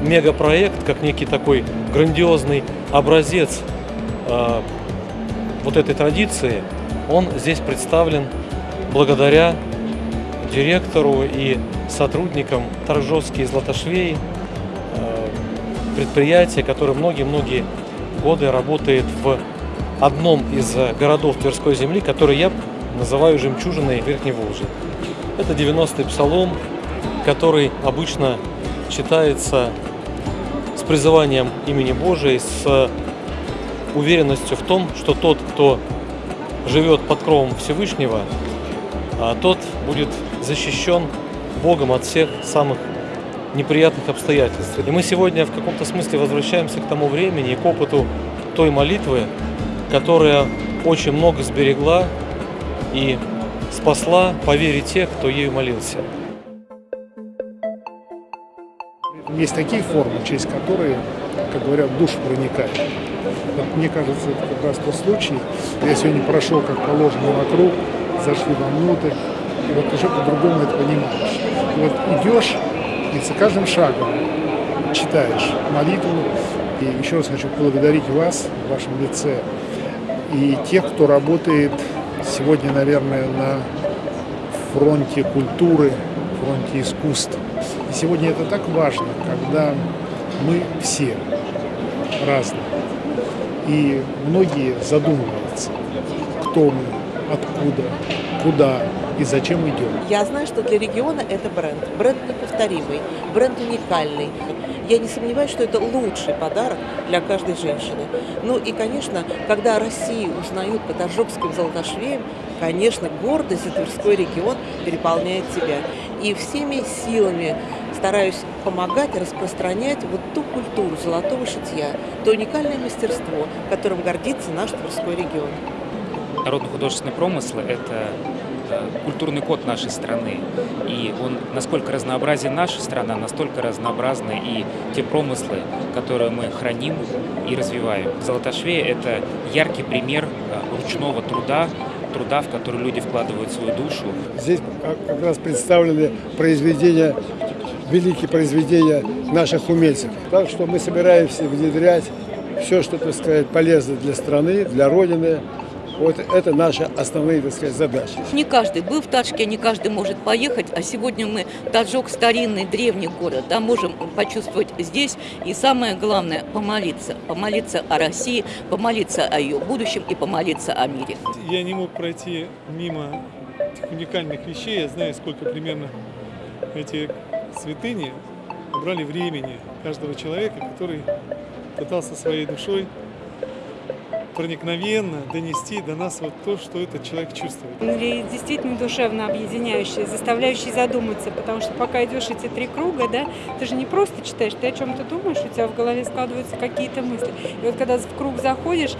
мегапроект, как некий такой грандиозный образец э, вот этой традиции, он здесь представлен благодаря директору и сотрудникам Торжовские Златошвей, э, предприятия, которое многие-многие годы работает в одном из городов Тверской земли, который я называю жемчужиной Верхней Волжи. Это 90-й псалом, который обычно читается призыванием имени Божией, с уверенностью в том, что тот, кто живет под кровом Всевышнего, а тот будет защищен Богом от всех самых неприятных обстоятельств. И мы сегодня в каком-то смысле возвращаемся к тому времени к опыту той молитвы, которая очень много сберегла и спасла по вере тех, кто ею молился. Есть такие формы, через которые, как говорят, душ проникает. Вот мне кажется, это как раз тот случай. Я сегодня прошел, как положено, вокруг, зашли вовнутрь, и вот уже по-другому это понимаешь. И вот идешь, и за каждым шагом читаешь молитву. И еще раз хочу поблагодарить вас в вашем лице и тех, кто работает сегодня, наверное, на фронте культуры, фронте искусств. И сегодня это так важно, когда мы все разные. И многие задумываются, кто мы, откуда, куда и зачем идем. Я знаю, что для региона это бренд. Бренд неповторимый, бренд уникальный. Я не сомневаюсь, что это лучший подарок для каждой женщины. Ну и, конечно, когда России узнают по Торжокским золотошвеям, конечно, гордость за Тверской регион переполняет тебя. И всеми силами стараюсь помогать распространять вот ту культуру золотого шитья, то уникальное мастерство, которым гордится наш Тверской регион. Народно-художественные промыслы – это э, культурный код нашей страны. И он, насколько разнообразен наша страна, настолько разнообразны и те промыслы, которые мы храним и развиваем. Золотошвея – это яркий пример э, ручного труда, труда, в который люди вкладывают свою душу. Здесь как раз представлены произведения, великие произведения наших умельцев. Так что мы собираемся внедрять все, что, так сказать, полезно для страны, для Родины, вот это наши основные, так сказать, задачи. Не каждый был в Ташке, не каждый может поехать, а сегодня мы Таджок старинный, древний город, да, можем почувствовать здесь и самое главное помолиться, помолиться о России, помолиться о ее будущем и помолиться о мире. Я не мог пройти мимо уникальных вещей, я знаю, сколько примерно эти святыни брали времени каждого человека, который пытался своей душой проникновенно донести до нас вот то, что этот человек чувствует. Или действительно душевно объединяющий, заставляющий задуматься, потому что пока идешь эти три круга, да, ты же не просто читаешь, ты о чем-то думаешь, у тебя в голове складываются какие-то мысли. И вот когда в круг заходишь,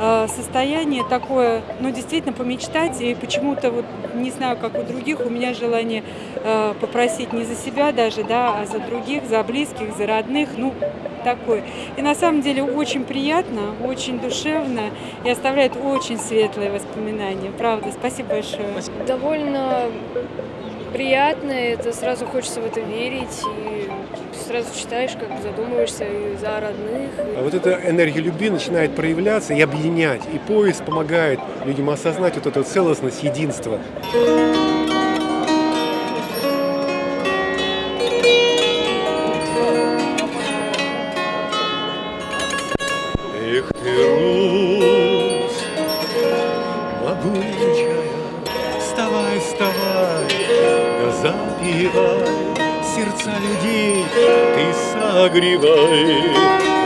э, состояние такое, ну, действительно помечтать, и почему-то, вот, не знаю, как у других, у меня желание э, попросить не за себя даже, да, а за других, за близких, за родных, ну, такой. И на самом деле очень приятно, очень душевно и оставляет очень светлые воспоминания. Правда, спасибо большое. Довольно приятно, это сразу хочется в это верить и сразу читаешь, как бы задумываешься и за родных. А вот эта энергия любви начинает проявляться и объединять. И поезд помогает людям осознать вот эту целостность, единство. Запивай сердца людей, ты согревай.